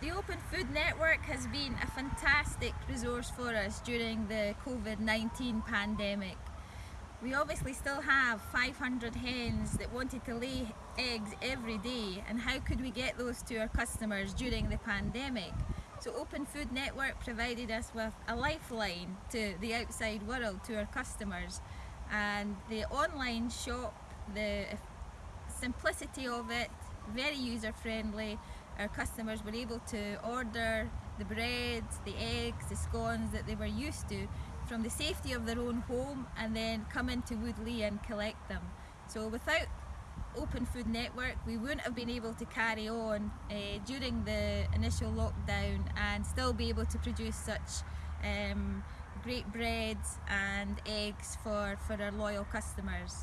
The Open Food Network has been a fantastic resource for us during the COVID-19 pandemic. We obviously still have 500 hens that wanted to lay eggs every day and how could we get those to our customers during the pandemic? So Open Food Network provided us with a lifeline to the outside world, to our customers and the online shop, the simplicity of it, very user friendly. Our customers were able to order the breads, the eggs, the scones that they were used to from the safety of their own home and then come into Woodley and collect them. So without Open Food Network we wouldn't have been able to carry on uh, during the initial lockdown and still be able to produce such um, great breads and eggs for, for our loyal customers.